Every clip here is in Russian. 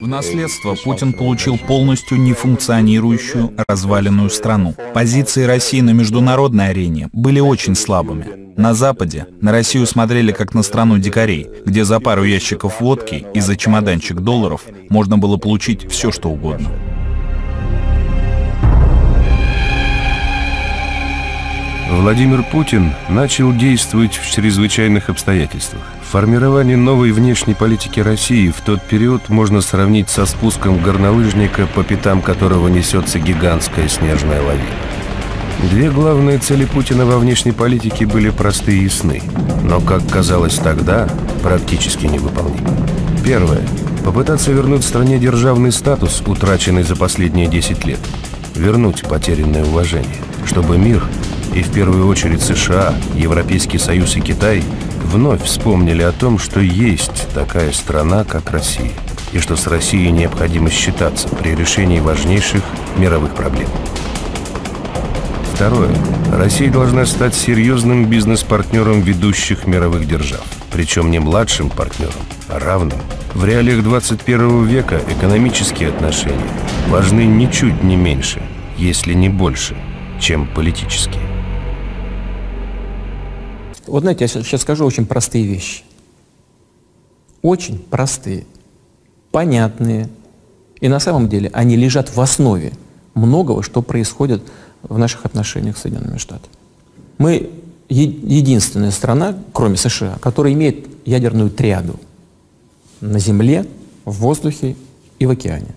В наследство Путин получил полностью нефункционирующую, разваленную страну. Позиции России на международной арене были очень слабыми. На Западе на Россию смотрели как на страну дикарей, где за пару ящиков водки и за чемоданчик долларов можно было получить все, что угодно. Владимир Путин начал действовать в чрезвычайных обстоятельствах. Формирование новой внешней политики России в тот период можно сравнить со спуском горнолыжника, по пятам которого несется гигантская снежная лавина. Две главные цели Путина во внешней политике были просты и ясны, но, как казалось тогда, практически невыполнимы. Первое. Попытаться вернуть стране державный статус, утраченный за последние 10 лет. Вернуть потерянное уважение, чтобы мир и в первую очередь США, Европейский Союз и Китай вновь вспомнили о том, что есть такая страна, как Россия, и что с Россией необходимо считаться при решении важнейших мировых проблем. Второе. Россия должна стать серьезным бизнес-партнером ведущих мировых держав. Причем не младшим партнером, а равным. В реалиях 21 века экономические отношения важны ничуть не меньше, если не больше, чем политические. Вот знаете, я сейчас скажу очень простые вещи. Очень простые, понятные. И на самом деле они лежат в основе многого, что происходит в наших отношениях с Соединенными Штатами. Мы единственная страна, кроме США, которая имеет ядерную триаду на земле, в воздухе и в океане.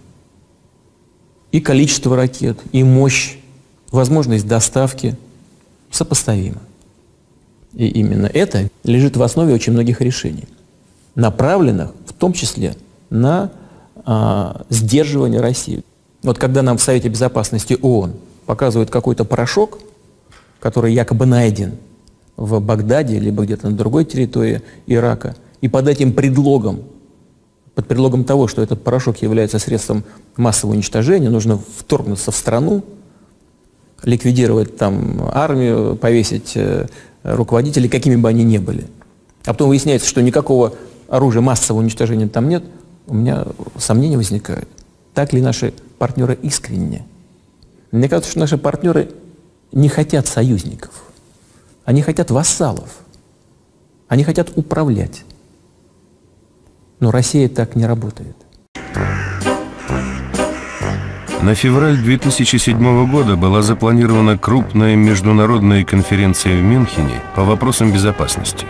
И количество ракет, и мощь, возможность доставки сопоставимы. И именно это лежит в основе очень многих решений, направленных в том числе на а, сдерживание России. Вот когда нам в Совете Безопасности ООН показывают какой-то порошок, который якобы найден в Багдаде, либо где-то на другой территории Ирака, и под этим предлогом, под предлогом того, что этот порошок является средством массового уничтожения, нужно вторгнуться в страну, ликвидировать там армию, повесить э, руководителей, какими бы они ни были. А потом выясняется, что никакого оружия массового уничтожения там нет, у меня сомнения возникают. Так ли наши партнеры искренне? Мне кажется, что наши партнеры не хотят союзников. Они хотят вассалов. Они хотят управлять. Но Россия так не работает. На февраль 2007 года была запланирована крупная международная конференция в Мюнхене по вопросам безопасности.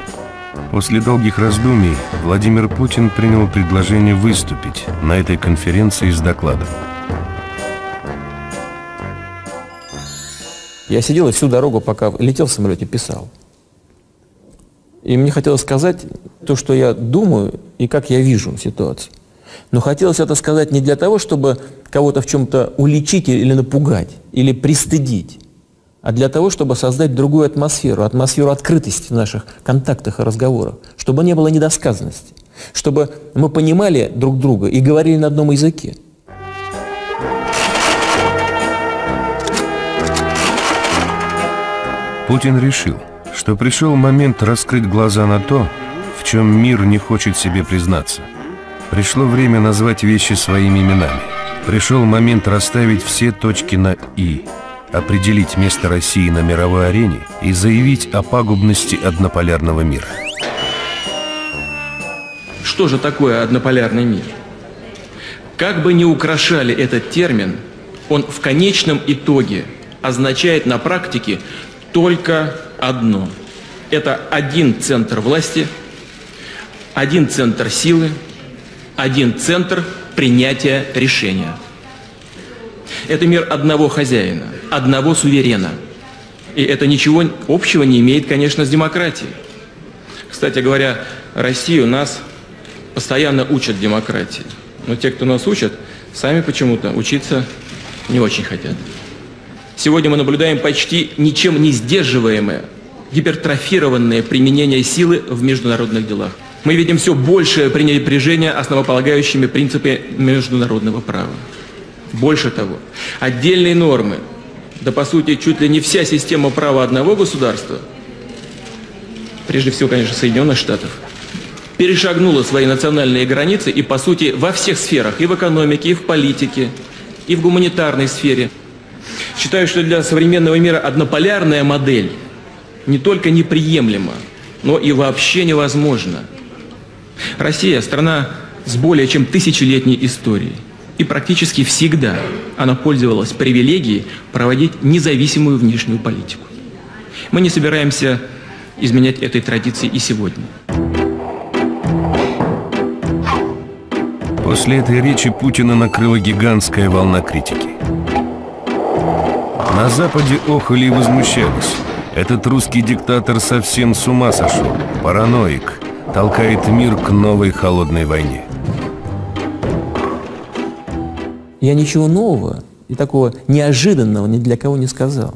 После долгих раздумий Владимир Путин принял предложение выступить на этой конференции с докладом. Я сидел и всю дорогу, пока летел в самолете, писал. И мне хотелось сказать то, что я думаю и как я вижу ситуацию. Но хотелось это сказать не для того, чтобы кого-то в чем-то уличить или напугать, или пристыдить, а для того, чтобы создать другую атмосферу, атмосферу открытости в наших контактах и разговорах, чтобы не было недосказанности, чтобы мы понимали друг друга и говорили на одном языке. Путин решил, что пришел момент раскрыть глаза на то, в чем мир не хочет себе признаться – Пришло время назвать вещи своими именами. Пришел момент расставить все точки на «и», определить место России на мировой арене и заявить о пагубности однополярного мира. Что же такое однополярный мир? Как бы ни украшали этот термин, он в конечном итоге означает на практике только одно. Это один центр власти, один центр силы, один центр принятия решения. Это мир одного хозяина, одного суверена. И это ничего общего не имеет, конечно, с демократией. Кстати говоря, Россию нас постоянно учат демократии. Но те, кто нас учат, сами почему-то учиться не очень хотят. Сегодня мы наблюдаем почти ничем не сдерживаемое, гипертрофированное применение силы в международных делах мы видим все большее пренебрежение основополагающими принципами международного права. Больше того, отдельные нормы, да по сути чуть ли не вся система права одного государства, прежде всего, конечно, Соединенных Штатов, перешагнула свои национальные границы и, по сути, во всех сферах, и в экономике, и в политике, и в гуманитарной сфере. Считаю, что для современного мира однополярная модель не только неприемлема, но и вообще невозможна. Россия – страна с более чем тысячелетней историей. И практически всегда она пользовалась привилегией проводить независимую внешнюю политику. Мы не собираемся изменять этой традиции и сегодня. После этой речи Путина накрыла гигантская волна критики. На Западе охали и возмущались. Этот русский диктатор совсем с ума сошел, параноик, толкает мир к новой холодной войне. Я ничего нового и такого неожиданного ни для кого не сказал.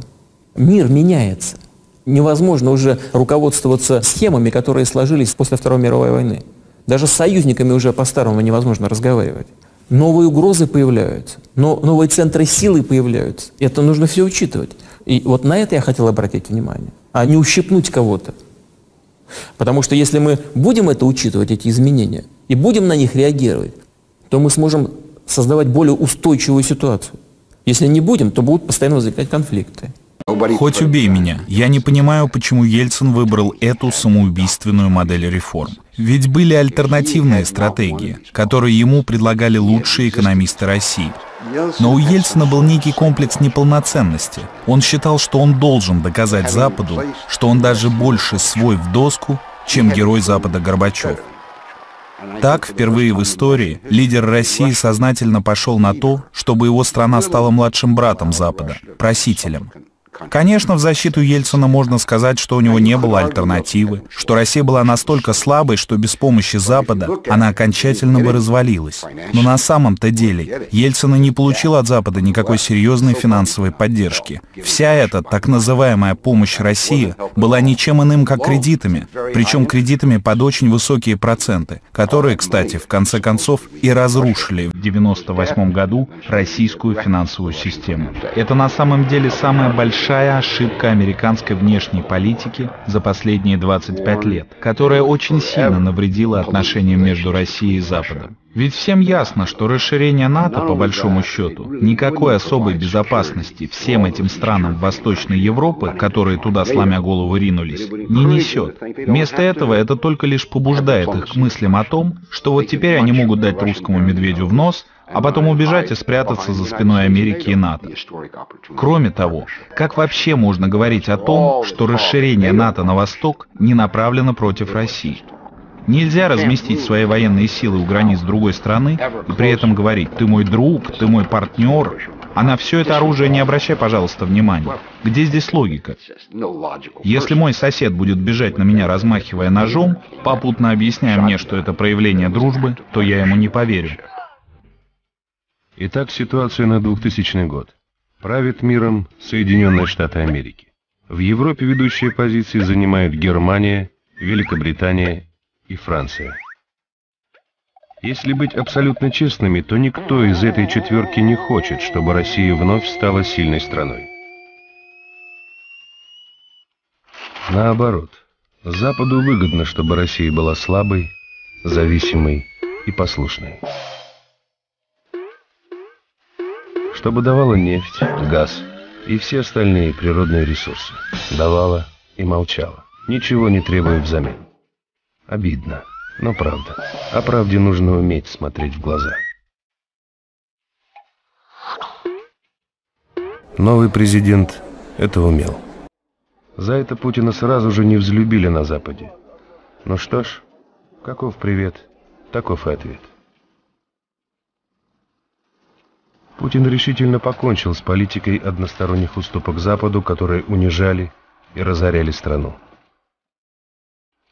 Мир меняется. Невозможно уже руководствоваться схемами, которые сложились после Второй мировой войны. Даже с союзниками уже по-старому невозможно разговаривать. Новые угрозы появляются, но новые центры силы появляются. Это нужно все учитывать. И вот на это я хотел обратить внимание, а не ущипнуть кого-то. Потому что если мы будем это учитывать, эти изменения, и будем на них реагировать, то мы сможем создавать более устойчивую ситуацию. Если не будем, то будут постоянно возникать конфликты. Хоть убей меня, я не понимаю, почему Ельцин выбрал эту самоубийственную модель реформ. Ведь были альтернативные стратегии, которые ему предлагали лучшие экономисты России. Но у Ельцина был некий комплекс неполноценности. Он считал, что он должен доказать Западу, что он даже больше свой в доску, чем герой Запада Горбачев. Так, впервые в истории, лидер России сознательно пошел на то, чтобы его страна стала младшим братом Запада, просителем. Конечно, в защиту Ельцина можно сказать, что у него не было альтернативы, что Россия была настолько слабой, что без помощи Запада она окончательно бы развалилась. Но на самом-то деле Ельцин не получил от Запада никакой серьезной финансовой поддержки. Вся эта так называемая помощь России была ничем иным, как кредитами, причем кредитами под очень высокие проценты, которые, кстати, в конце концов и разрушили в 1998 году российскую финансовую систему. Это на самом деле самая большая большая ошибка американской внешней политики за последние 25 лет, которая очень сильно навредила отношениям между Россией и Западом. Ведь всем ясно, что расширение НАТО, по большому счету, никакой особой безопасности всем этим странам Восточной Европы, которые туда сломя голову ринулись, не несет. Вместо этого это только лишь побуждает их к мыслям о том, что вот теперь они могут дать русскому медведю в нос, а потом убежать и спрятаться за спиной Америки и НАТО. Кроме того, как вообще можно говорить о том, что расширение НАТО на восток не направлено против России? Нельзя разместить свои военные силы у границ другой страны и при этом говорить «ты мой друг, ты мой партнер», а на все это оружие не обращай, пожалуйста, внимания. Где здесь логика? Если мой сосед будет бежать на меня, размахивая ножом, попутно объясняя мне, что это проявление дружбы, то я ему не поверю. Итак, ситуация на 2000 год. Правит миром Соединенные Штаты Америки. В Европе ведущие позиции занимают Германия, Великобритания и Франция. Если быть абсолютно честными, то никто из этой четверки не хочет, чтобы Россия вновь стала сильной страной. Наоборот, Западу выгодно, чтобы Россия была слабой, зависимой и послушной. Чтобы давала нефть, газ и все остальные природные ресурсы. Давала и молчала, ничего не требуя взамен. Обидно, но правда. О правде нужно уметь смотреть в глаза. Новый президент это умел. За это Путина сразу же не взлюбили на Западе. Ну что ж, каков привет, таков и ответ. Путин решительно покончил с политикой односторонних уступок Западу, которые унижали и разоряли страну.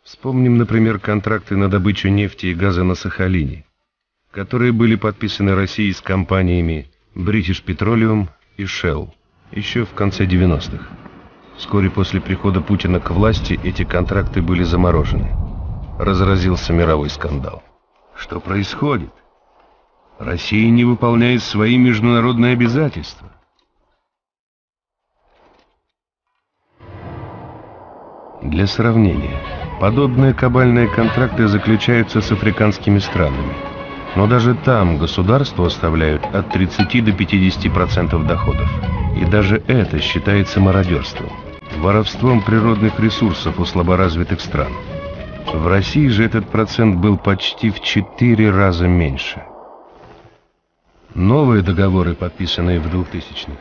Вспомним, например, контракты на добычу нефти и газа на Сахалине, которые были подписаны Россией с компаниями British Petroleum и Shell еще в конце 90-х. Вскоре после прихода Путина к власти эти контракты были заморожены. Разразился мировой скандал. Что происходит? Россия не выполняет свои международные обязательства. Для сравнения, Подобные кабальные контракты заключаются с африканскими странами. Но даже там государство оставляют от 30 до 50% доходов. И даже это считается мародерством, воровством природных ресурсов у слаборазвитых стран. В России же этот процент был почти в 4 раза меньше. Новые договоры, подписанные в 2000-х,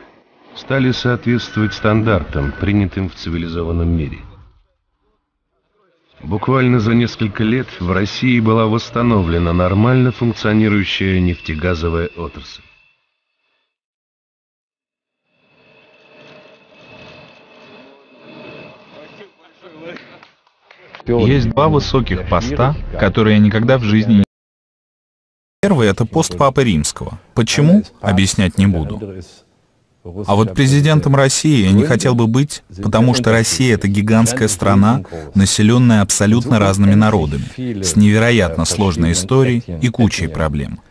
стали соответствовать стандартам, принятым в цивилизованном мире. Буквально за несколько лет в России была восстановлена нормально функционирующая нефтегазовая отрасль. Есть два высоких поста, которые я никогда в жизни не... Первый — это пост Папы Римского. Почему? Объяснять не буду. А вот президентом России я не хотел бы быть, потому что Россия — это гигантская страна, населенная абсолютно разными народами, с невероятно сложной историей и кучей проблем.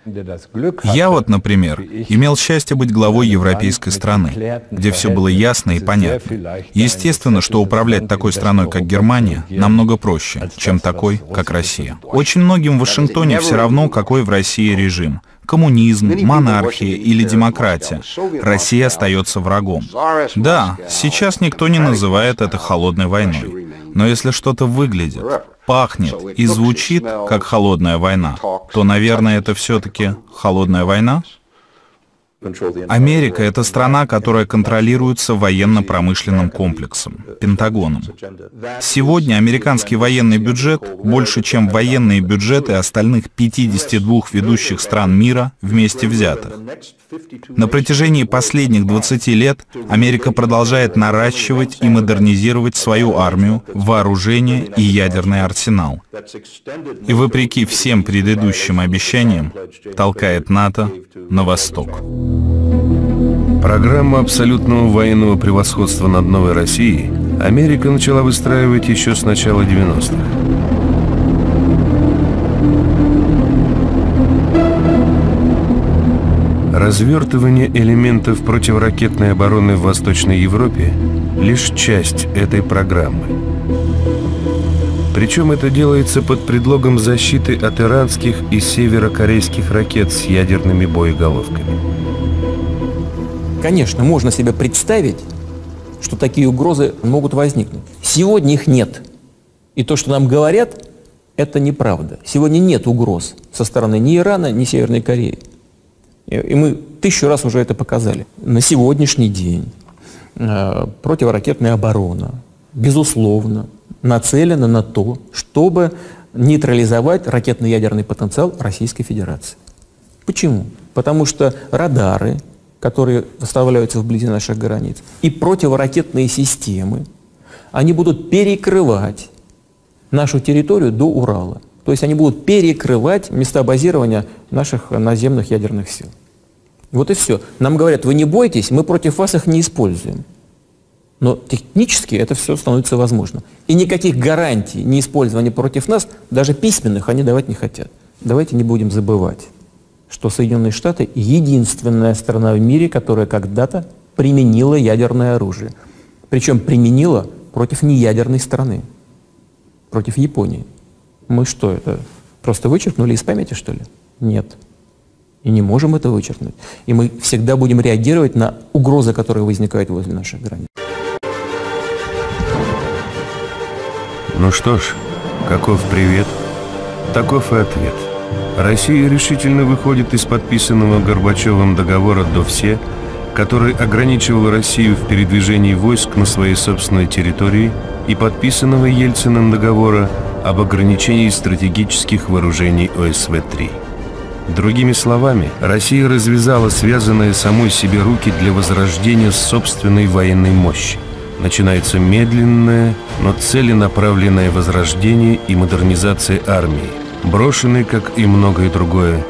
Я вот, например, имел счастье быть главой европейской страны, где все было ясно и понятно. Естественно, что управлять такой страной, как Германия, намного проще, чем такой, как Россия. Очень многим в Вашингтоне все равно, какой в России режим — коммунизм, монархия или демократия. Россия остается врагом. Да, сейчас никто не называет это холодной войной. Но если что-то выглядит, пахнет и звучит как холодная война, то, наверное, это все-таки холодная война? Америка — это страна, которая контролируется военно-промышленным комплексом, Пентагоном. Сегодня американский военный бюджет больше, чем военные бюджеты остальных 52 ведущих стран мира вместе взятых. На протяжении последних 20 лет Америка продолжает наращивать и модернизировать свою армию, вооружение и ядерный арсенал. И вопреки всем предыдущим обещаниям толкает НАТО на восток. Программу абсолютного военного превосходства над Новой Россией Америка начала выстраивать еще с начала 90-х. Развертывание элементов противоракетной обороны в Восточной Европе – лишь часть этой программы. Причем это делается под предлогом защиты от иранских и северокорейских ракет с ядерными боеголовками. Конечно, можно себе представить, что такие угрозы могут возникнуть. Сегодня их нет. И то, что нам говорят, это неправда. Сегодня нет угроз со стороны ни Ирана, ни Северной Кореи. И мы тысячу раз уже это показали. На сегодняшний день э, противоракетная оборона, безусловно, нацелена на то, чтобы нейтрализовать ракетно-ядерный потенциал Российской Федерации. Почему? Потому что радары, которые выставляются вблизи наших границ, и противоракетные системы, они будут перекрывать нашу территорию до Урала. То есть они будут перекрывать места базирования наших наземных ядерных сил. Вот и все. Нам говорят, вы не бойтесь, мы против вас их не используем. Но технически это все становится возможно. И никаких гарантий неиспользования против нас, даже письменных, они давать не хотят. Давайте не будем забывать что Соединенные Штаты единственная страна в мире, которая когда-то применила ядерное оружие. Причем применила против неядерной страны, против Японии. Мы что, это просто вычеркнули из памяти, что ли? Нет. И не можем это вычеркнуть. И мы всегда будем реагировать на угрозы, которые возникают возле наших границ. Ну что ж, каков привет, таков и ответ – Россия решительно выходит из подписанного Горбачевым договора до все, который ограничивал Россию в передвижении войск на своей собственной территории и подписанного Ельциным договора об ограничении стратегических вооружений ОСВ-3. Другими словами, Россия развязала связанные самой себе руки для возрождения собственной военной мощи. Начинается медленное, но целенаправленное возрождение и модернизация армии, брошенный, как и многое другое,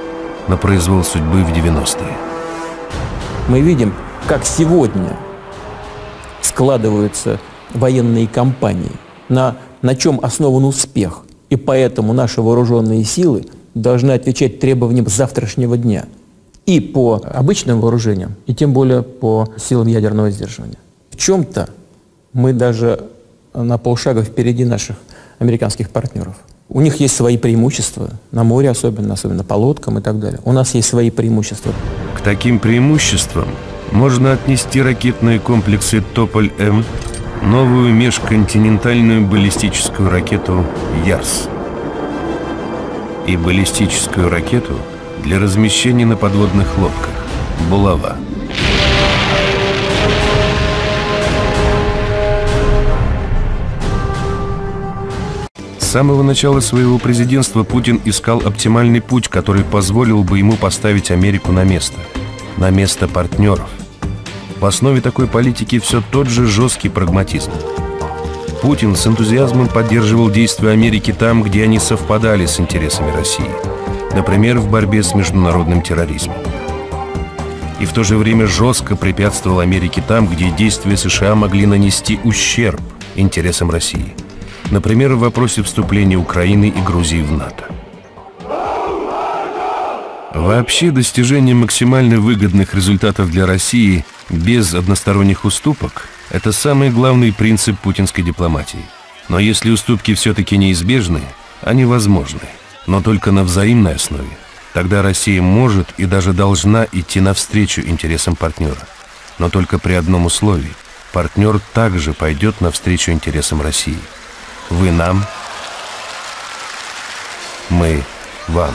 на произвол судьбы в 90-е. Мы видим, как сегодня складываются военные кампании, на, на чем основан успех. И поэтому наши вооруженные силы должны отвечать требованиям завтрашнего дня. И по обычным вооружениям, и тем более по силам ядерного сдерживания. В чем-то мы даже на полшага впереди наших американских партнеров. У них есть свои преимущества, на море особенно, особенно по лодкам и так далее. У нас есть свои преимущества. К таким преимуществам можно отнести ракетные комплексы «Тополь-М», новую межконтинентальную баллистическую ракету «Ярс» и баллистическую ракету для размещения на подводных лодках «Булава». Самого начала своего президентства Путин искал оптимальный путь, который позволил бы ему поставить Америку на место. На место партнеров. В основе такой политики все тот же жесткий прагматизм. Путин с энтузиазмом поддерживал действия Америки там, где они совпадали с интересами России. Например, в борьбе с международным терроризмом. И в то же время жестко препятствовал Америке там, где действия США могли нанести ущерб интересам России – Например, в вопросе вступления Украины и Грузии в НАТО. Вообще, достижение максимально выгодных результатов для России без односторонних уступок – это самый главный принцип путинской дипломатии. Но если уступки все-таки неизбежны, они возможны, но только на взаимной основе. Тогда Россия может и даже должна идти навстречу интересам партнера. Но только при одном условии – партнер также пойдет навстречу интересам России – вы нам, мы вам.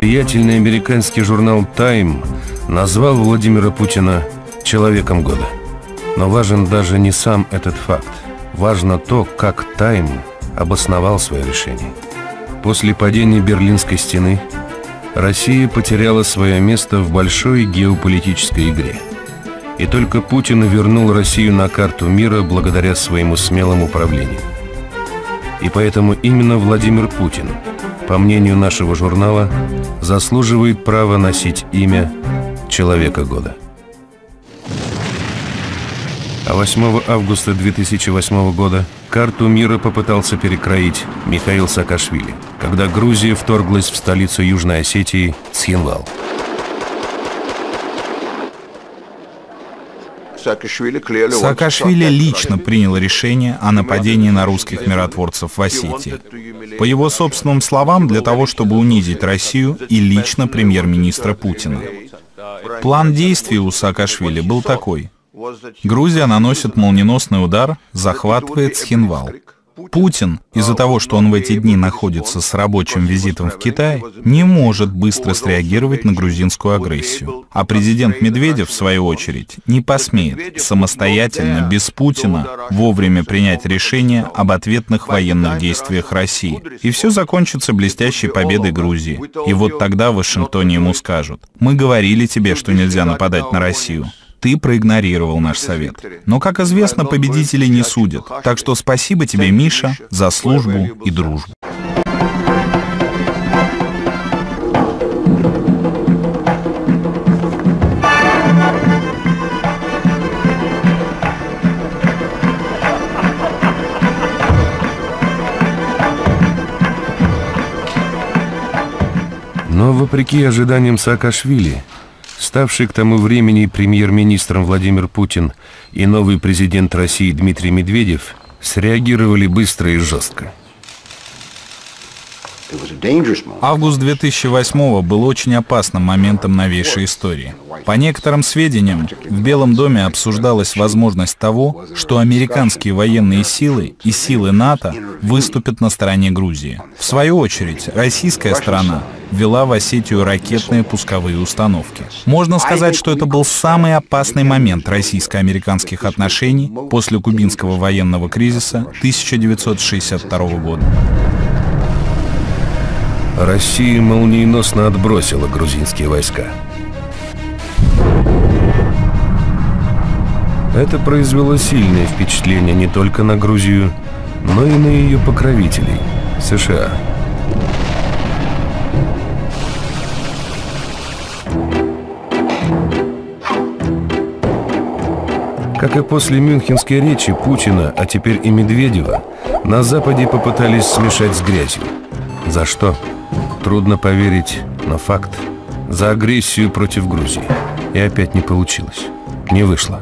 Влиятельный американский журнал «Тайм» назвал Владимира Путина «человеком года». Но важен даже не сам этот факт. Важно то, как «Тайм» обосновал свое решение. После падения Берлинской стены – Россия потеряла свое место в большой геополитической игре. И только Путин вернул Россию на карту мира благодаря своему смелому управлению. И поэтому именно Владимир Путин, по мнению нашего журнала, заслуживает права носить имя Человека года. А 8 августа 2008 года карту мира попытался перекроить Михаил Саакашвили, когда Грузия вторглась в столицу Южной Осетии Схинвал. Саакашвили лично принял решение о нападении на русских миротворцев в Осетии. По его собственным словам, для того, чтобы унизить Россию и лично премьер-министра Путина. План действий у Саакашвили был такой – Грузия наносит молниеносный удар, захватывает Схинвал. Путин, из-за того, что он в эти дни находится с рабочим визитом в Китай, не может быстро среагировать на грузинскую агрессию. А президент Медведев, в свою очередь, не посмеет самостоятельно, без Путина, вовремя принять решение об ответных военных действиях России. И все закончится блестящей победой Грузии. И вот тогда в Вашингтоне ему скажут, мы говорили тебе, что нельзя нападать на Россию. Ты проигнорировал наш совет. Но, как известно, победителей не судят. Так что спасибо тебе, Миша, за службу и дружбу. Но, вопреки ожиданиям Саакашвили, Ставший к тому времени премьер-министром Владимир Путин и новый президент России Дмитрий Медведев среагировали быстро и жестко. Август 2008 был очень опасным моментом новейшей истории. По некоторым сведениям, в Белом доме обсуждалась возможность того, что американские военные силы и силы НАТО выступят на стороне Грузии. В свою очередь, российская сторона ввела в Осетию ракетные пусковые установки. Можно сказать, что это был самый опасный момент российско-американских отношений после кубинского военного кризиса 1962 года. Россия молниеносно отбросила грузинские войска. Это произвело сильное впечатление не только на Грузию, но и на ее покровителей – США. Как и после мюнхенской речи Путина, а теперь и Медведева, на Западе попытались смешать с грязью. За что? Трудно поверить, но факт – за агрессию против Грузии. И опять не получилось. Не вышло.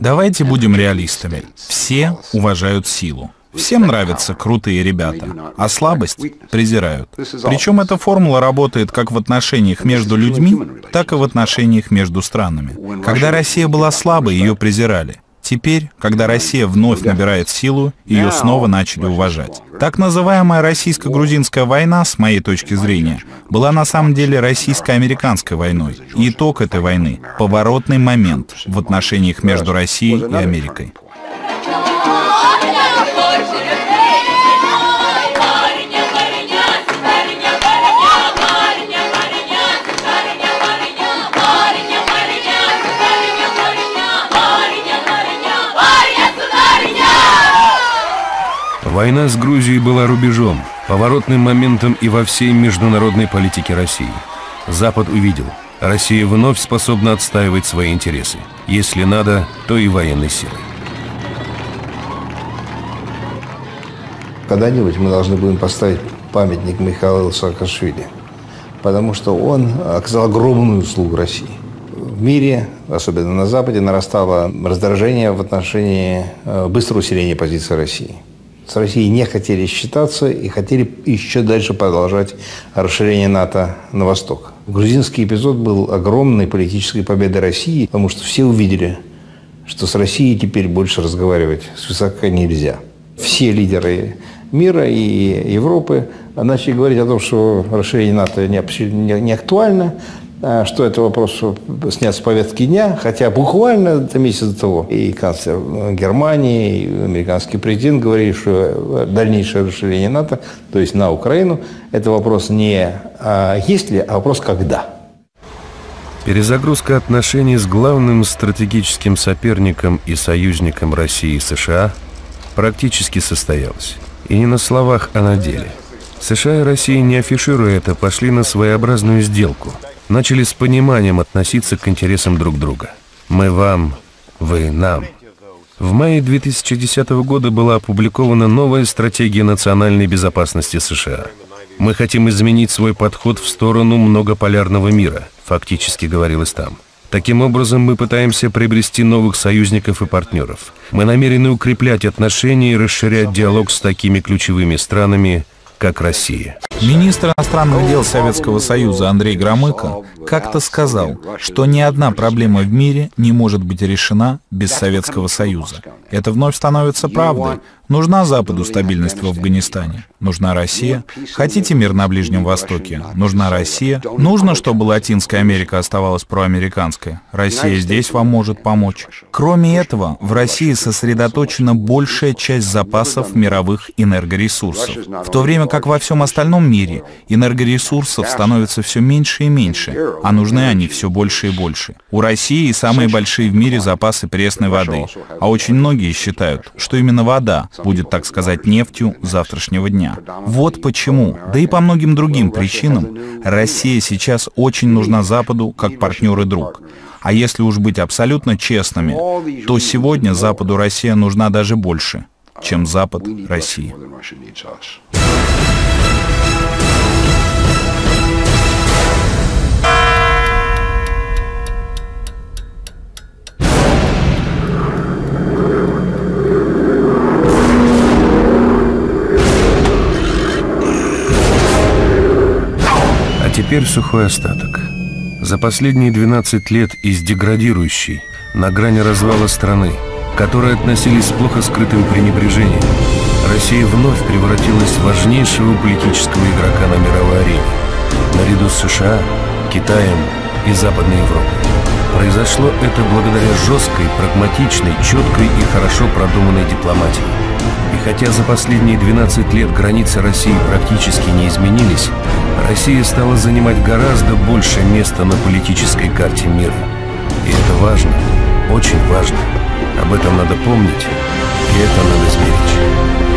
Давайте будем реалистами. Все уважают силу. Всем нравятся крутые ребята, а слабость презирают. Причем эта формула работает как в отношениях между людьми, так и в отношениях между странами. Когда Россия была слабой, ее презирали. Теперь, когда Россия вновь набирает силу, ее снова начали уважать. Так называемая российско-грузинская война, с моей точки зрения, была на самом деле российско-американской войной. И итог этой войны — поворотный момент в отношениях между Россией и Америкой. Война с Грузией была рубежом, поворотным моментом и во всей международной политике России. Запад увидел, Россия вновь способна отстаивать свои интересы. Если надо, то и военной силой. Когда-нибудь мы должны будем поставить памятник Михаилу Саакашвили, потому что он оказал огромную услугу России. В мире, особенно на Западе, нарастало раздражение в отношении э, быстрого усиления позиции России – с Россией не хотели считаться и хотели еще дальше продолжать расширение НАТО на восток. Грузинский эпизод был огромной политической победой России, потому что все увидели, что с Россией теперь больше разговаривать с высока нельзя. Все лидеры мира и Европы начали говорить о том, что расширение НАТО не, не актуально, а, что это вопрос снят с повестки дня, хотя буквально это месяц до того и канцлер Германии, и американский президент говорили, что дальнейшее расширение НАТО, то есть на Украину, это вопрос не а есть ли, а вопрос когда. Перезагрузка отношений с главным стратегическим соперником и союзником России и США практически состоялась. И не на словах, а на деле. США и Россия, не афишируя это, пошли на своеобразную сделку – начали с пониманием относиться к интересам друг друга. Мы вам, вы нам. В мае 2010 года была опубликована новая стратегия национальной безопасности США. Мы хотим изменить свой подход в сторону многополярного мира, фактически говорилось там. Таким образом, мы пытаемся приобрести новых союзников и партнеров. Мы намерены укреплять отношения и расширять диалог с такими ключевыми странами, как Россия. Министр иностранных дел Советского Союза Андрей Громыко как-то сказал, что ни одна проблема в мире не может быть решена без Советского Союза. Это вновь становится правдой. Нужна Западу стабильность в Афганистане. Нужна Россия. Хотите мир на Ближнем Востоке? Нужна Россия. Нужно, чтобы Латинская Америка оставалась проамериканской. Россия здесь вам может помочь. Кроме этого, в России сосредоточена большая часть запасов мировых энергоресурсов. В то время как во всем остальном мире энергоресурсов становится все меньше и меньше, а нужны они все больше и больше. У России самые большие в мире запасы пресной воды, а очень многие считают, что именно вода будет, так сказать, нефтью завтрашнего дня. Вот почему, да и по многим другим причинам, Россия сейчас очень нужна Западу как партнер и друг. А если уж быть абсолютно честными, то сегодня Западу Россия нужна даже больше, чем Запад России. Теперь сухой остаток. За последние 12 лет из деградирующей, на грани развала страны, к которой относились с плохо скрытым пренебрежением, Россия вновь превратилась в важнейшего политического игрока на мировой арене, наряду с США, Китаем и Западной Европой. Произошло это благодаря жесткой, прагматичной, четкой и хорошо продуманной дипломатии. И хотя за последние 12 лет границы России практически не изменились, Россия стала занимать гораздо больше места на политической карте мира. И это важно, очень важно. Об этом надо помнить, и это надо сберечь.